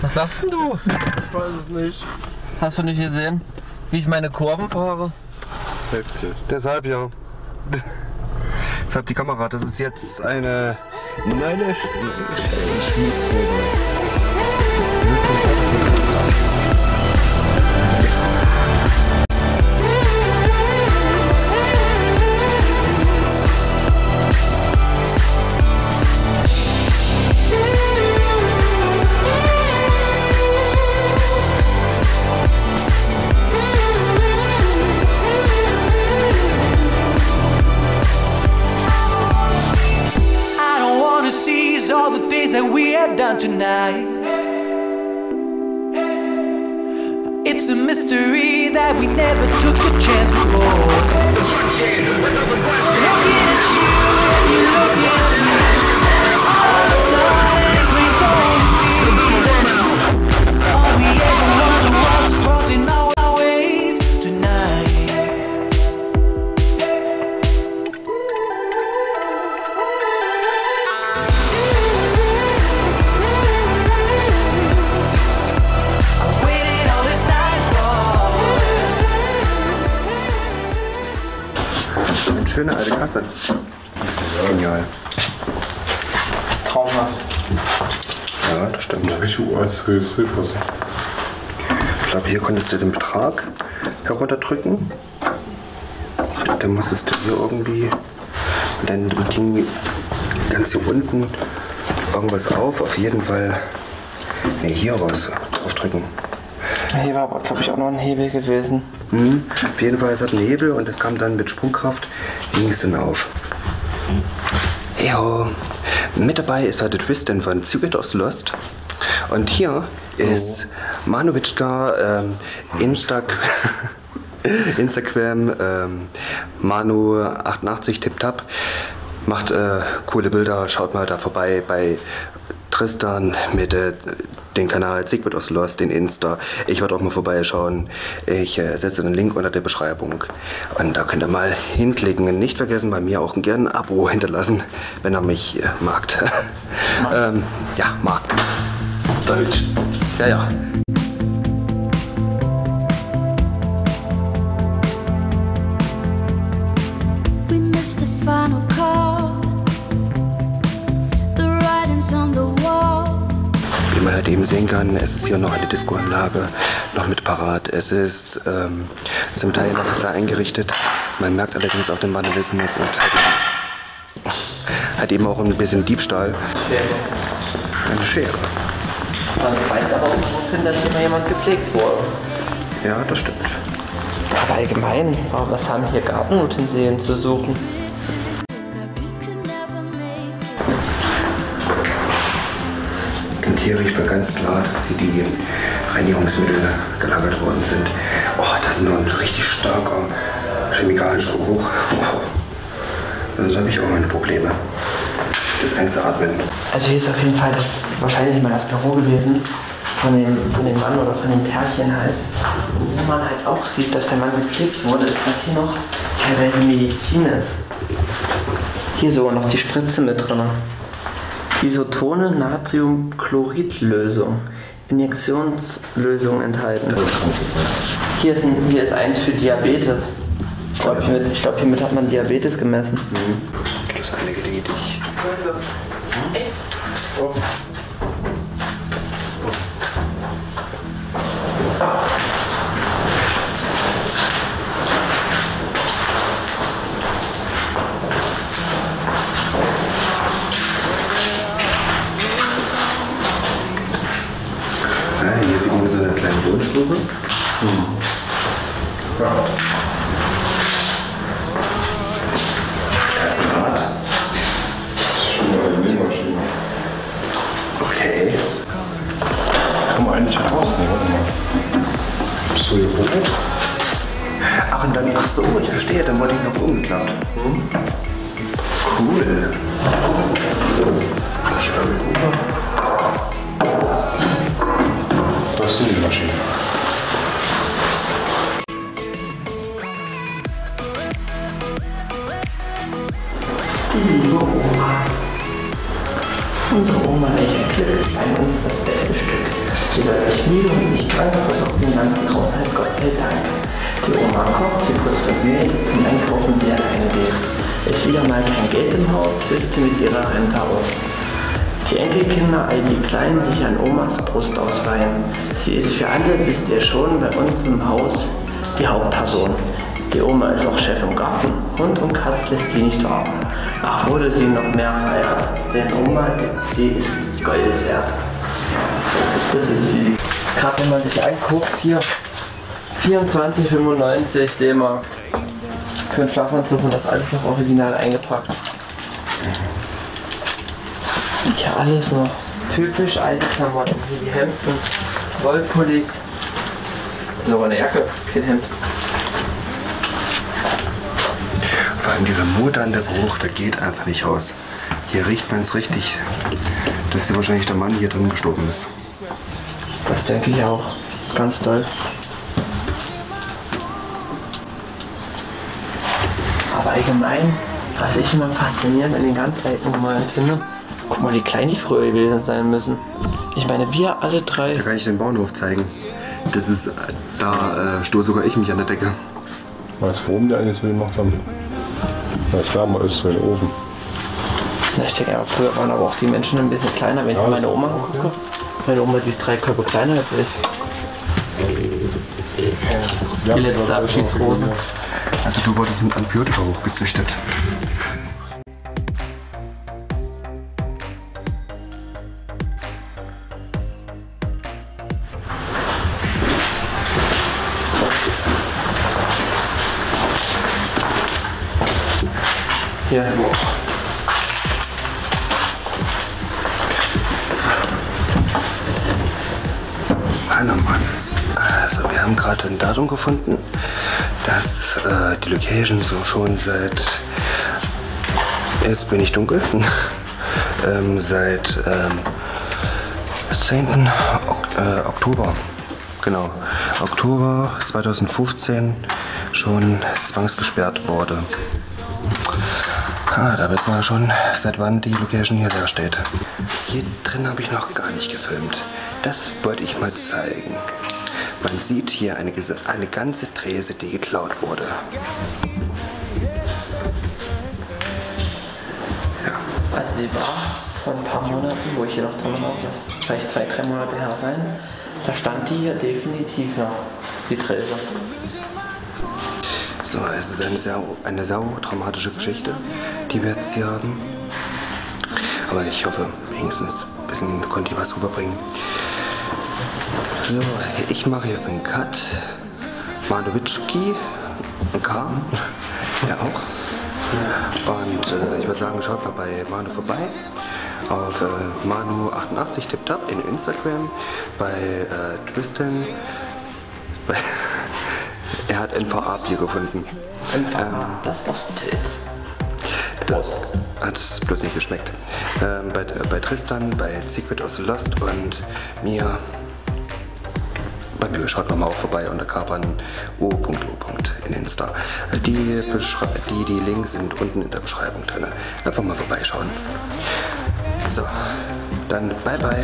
Was sagst denn du? Ich weiß es nicht. Hast du nicht gesehen, wie ich meine Kurven fahre? Heftig. Deshalb ja. Deshalb die Kamera. Das ist jetzt eine neue Sch tonight. It's a mystery that we never took a chance schöne alte Kasse. Genial. Traumhaft. Ja, das stimmt. Richtig uraltes Registrierfossil. Ich glaube, hier konntest du den Betrag herunterdrücken. Dann musstest du hier irgendwie. Und dann ging ganz hier unten irgendwas auf. Auf jeden Fall. Ne, hier was draufdrücken. Hier war aber, glaube ich, auch noch ein Hebel gewesen. Hm. Auf jeden Fall, es hat einen Hebel und es kam dann mit Sprungkraft, ging es dann auf. Jo. Mit dabei ist heute Tristan von Secret of Lost. Und hier ist Manowitschka, ähm, Instag Instagram, ähm, Manu88 TipTap. Macht äh, coole Bilder, schaut mal da vorbei bei Tristan mit äh, den Kanal Secret of Lost, den Insta. Ich werde auch mal vorbeischauen. Ich äh, setze den Link unter der Beschreibung. Und da könnt ihr mal hinklicken. Nicht vergessen, bei mir auch gerne ein Abo hinterlassen, wenn ihr mich äh, magt. ähm, ja, magt. Deutsch. Ja, ja. Sehen kann, es ist hier noch eine Discoanlage noch mit parat. Es ist ähm, zum Teil noch sehr eingerichtet. Man merkt allerdings auch den Vandalismus und eben, halt eben auch ein bisschen Diebstahl. Eine Schere. Man weist aber auch darauf hin, dass hier mal jemand gepflegt wurde. Ja, das stimmt. Aber allgemein, was haben hier Gartenutensilien zu suchen? Hier riecht man ganz klar, dass hier die Reinigungsmittel gelagert worden sind. Oh, das ist noch ein richtig starker chemikalischer Geruch. Oh. Also habe ich auch meine Probleme. Das einzuatmen. Also hier ist auf jeden Fall das wahrscheinlich mal das Büro gewesen von dem, von dem Mann oder von dem Pärchen halt. Wo man halt auch sieht, dass der Mann gepflegt wurde, ist, dass hier noch teilweise Medizin ist. Hier sogar noch die Spritze mit drin. Isotone Natriumchloridlösung. Injektionslösung enthalten. Hier ist, ein, hier ist eins für Diabetes. Ich glaube, hiermit, glaub, hiermit hat man Diabetes gemessen. Das ist einige Dinge, die sieht man so eine kleine Wohnstube. Da ist ein Rad. Schon mal eine Nähmaschine. Okay. Man eigentlich raus, ne? Warte mal. Bist du hier hoch? Ach, und dann, ach so, ich verstehe, dann wurde ich noch umgeklappt. Cool. Da schreibe Das ist die Maschine. Liebe Oma. Unsere Oma, Clip ist bei uns das Beste müde und nicht krank, versorgt den ganzen Haushalt, Gott sei Dank. Die Oma kocht, sie putzt und näht, zum Einkaufen wird alleine geht. Ist wieder mal kein Geld im Haus, hilft sie mit ihrer Rente aus. Die Enkelkinder, all die Kleinen, sich an Omas Brust ausreihen. Sie ist für alle, wisst ihr schon, bei uns im Haus die Hauptperson. Die Oma ist auch Chef im Garten. Hund und Katz lässt sie nicht warten. Ach, wurde sie noch mehr feiert. Denn Oma, die ist Goldes wert. Das ist sie. Gerade wenn man sich anguckt, hier 24,95 D-Mark. Für einen Schlafanzug und das alles noch original eingepackt. Hier alles noch typisch alte Klamotten. Hier die Hemden, Wollpullis. Sogar eine Jacke, kein Hemd. Vor allem dieser modernde Geruch, der geht einfach nicht raus. Hier riecht man es richtig, dass hier wahrscheinlich der Mann hier drin gestorben ist. Das denke ich auch. Ganz toll. Aber allgemein, was ich immer faszinierend an den ganz alten Nummern finde, guck mal, wie klein die früher gewesen sein müssen. Ich meine, wir alle drei. Da kann ich den Bauernhof zeigen. Das ist, da äh, stoße sogar ich mich an der Decke. Weißt du, warum die eigentlich so gemacht haben? Weil es wärmer ist, so in den Ofen. Na, Ich denke, aber früher waren aber auch die Menschen ein bisschen kleiner. Wenn ich Ja, meine das- Oma gucke, meine Oma die ist drei Körper kleiner als ich. Ja, Die letzte Abschiedsrose. Also du wurdest mit Antibiotika hochgezüchtet. Hier. Oh Mann. Also wir haben gerade ein Datum gefunden, dass äh, die Location so schon seit, jetzt bin ich dunkel, ähm, seit ähm, 10. Ok äh, Oktober, genau, Oktober 2015 schon zwangsgesperrt wurde. Ah, da wissen wir schon, seit wann die Location hier leer steht. Hier drin habe ich noch gar nicht gefilmt. Das wollte ich mal zeigen. Man sieht hier eine, eine ganze Trese, die geklaut wurde. Also sie war vor ein paar Monaten, wo ich hier noch drin war, das vielleicht zwei, drei Monate her sein. Da stand die hier definitiv noch, die Trese. So, es ist eine sehr, eine sau dramatische Geschichte, die wir jetzt hier haben. Aber ich hoffe, wenigstens ein bisschen konnte ich was rüberbringen. So, ich mache jetzt einen Cut. Manowitschki, ein K, ja auch. Und äh, ich würde sagen, schaut mal bei Manu vorbei. Auf äh, Manu88 tippt ab in Instagram, bei äh, Tristan, bei er hat NVA-Bier gefunden. Einfach das Ostpilz. Das hat es bloß nicht geschmeckt. Ähm, bei, bei Tristan, bei Secret aus Lost und mir. Bei mir schaut mal auch vorbei unter kapern o.o. in Insta. Die, die, die Links sind unten in der Beschreibung drin. Einfach mal vorbeischauen. So, dann bye bye.